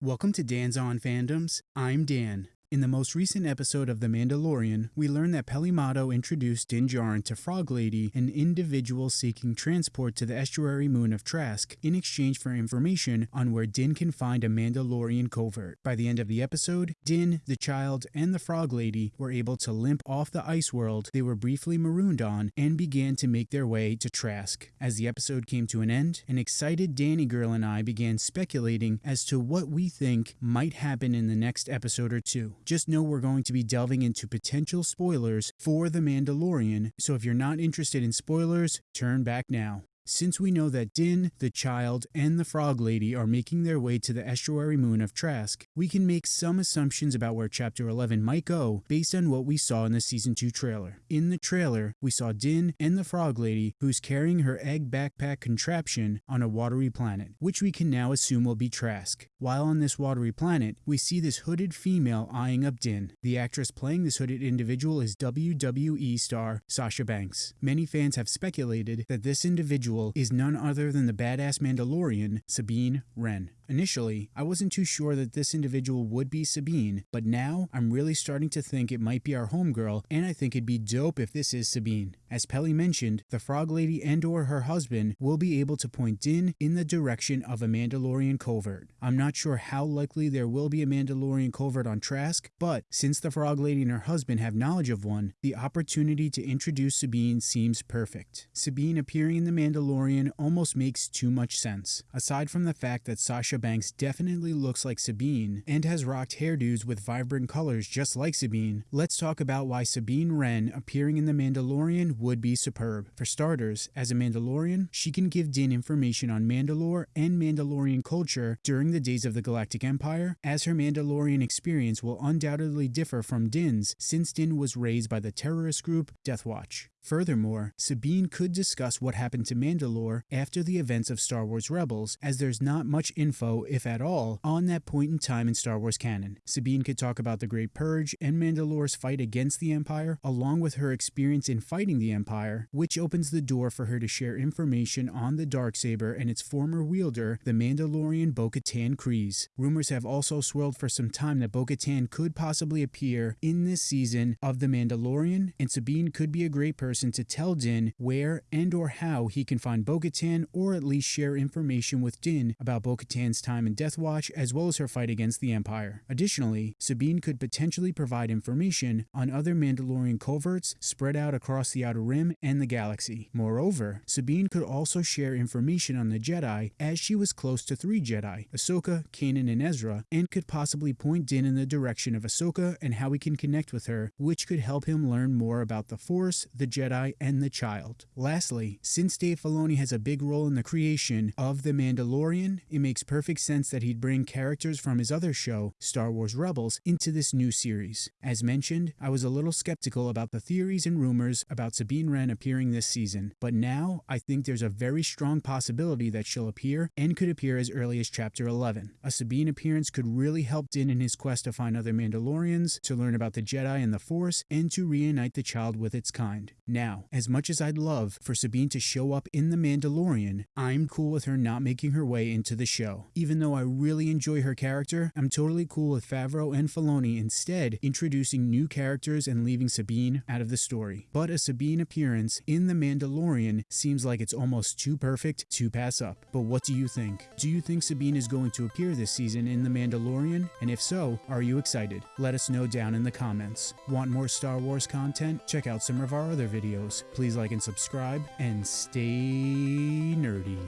Welcome to Dan's On Fandoms. I'm Dan. In the most recent episode of The Mandalorian, we learn that Peli Motto introduced Din Djarin to Frog Lady, an individual seeking transport to the estuary moon of Trask, in exchange for information on where Din can find a Mandalorian covert. By the end of the episode, Din, the child, and the Frog Lady were able to limp off the ice world they were briefly marooned on and began to make their way to Trask. As the episode came to an end, an excited Danny girl and I began speculating as to what we think might happen in the next episode or two. Just know we're going to be delving into potential spoilers for The Mandalorian, so if you're not interested in spoilers, turn back now. Since we know that Din, the child, and the Frog Lady are making their way to the estuary moon of Trask, we can make some assumptions about where Chapter 11 might go based on what we saw in the Season 2 trailer. In the trailer, we saw Din and the Frog Lady, who's carrying her egg backpack contraption on a watery planet, which we can now assume will be Trask. While on this watery planet, we see this hooded female eyeing up Din. The actress playing this hooded individual is WWE star Sasha Banks. Many fans have speculated that this individual is none other than the badass Mandalorian, Sabine Wren. Initially, I wasn't too sure that this individual would be Sabine, but now I'm really starting to think it might be our homegirl, and I think it'd be dope if this is Sabine. As Peli mentioned, the Frog Lady and or her husband will be able to point Din in the direction of a Mandalorian covert. I'm not sure how likely there will be a Mandalorian covert on Trask, but since the Frog Lady and her husband have knowledge of one, the opportunity to introduce Sabine seems perfect. Sabine appearing in The Mandalorian almost makes too much sense. Aside from the fact that Sasha Banks definitely looks like Sabine and has rocked hairdos with vibrant colors just like Sabine, let's talk about why Sabine Wren appearing in The Mandalorian would be superb. For starters, as a Mandalorian, she can give Din information on Mandalore and Mandalorian culture during the days of the Galactic Empire, as her Mandalorian experience will undoubtedly differ from Din's since Din was raised by the terrorist group Death Watch. Furthermore, Sabine could discuss what happened to Mandalore after the events of Star Wars Rebels, as there's not much info, if at all, on that point in time in Star Wars canon. Sabine could talk about the Great Purge and Mandalore's fight against the Empire, along with her experience in fighting the Empire, which opens the door for her to share information on the Darksaber and its former wielder, the Mandalorian Bo-Katan Kryze. Rumors have also swirled for some time that Bo-Katan could possibly appear in this season of The Mandalorian, and Sabine could be a great person person to tell Din where and or how he can find Bo-Katan or at least share information with Din about Bo-Katan's time in Death Watch as well as her fight against the Empire. Additionally, Sabine could potentially provide information on other Mandalorian coverts spread out across the Outer Rim and the galaxy. Moreover, Sabine could also share information on the Jedi as she was close to three Jedi, Ahsoka, Kanan, and Ezra, and could possibly point Din in the direction of Ahsoka and how he can connect with her, which could help him learn more about the Force, the Jedi, and the child. Lastly, since Dave Filoni has a big role in the creation of The Mandalorian, it makes perfect sense that he'd bring characters from his other show, Star Wars Rebels, into this new series. As mentioned, I was a little skeptical about the theories and rumors about Sabine Wren appearing this season, but now I think there's a very strong possibility that she'll appear and could appear as early as Chapter 11. A Sabine appearance could really help Din in his quest to find other Mandalorians, to learn about the Jedi and the Force, and to reunite the child with its kind. Now, as much as I'd love for Sabine to show up in The Mandalorian, I'm cool with her not making her way into the show. Even though I really enjoy her character, I'm totally cool with Favreau and Filoni instead introducing new characters and leaving Sabine out of the story. But a Sabine appearance in The Mandalorian seems like it's almost too perfect to pass up. But what do you think? Do you think Sabine is going to appear this season in The Mandalorian? And if so, are you excited? Let us know down in the comments. Want more Star Wars content? Check out some of our other videos. Please like and subscribe and stay nerdy.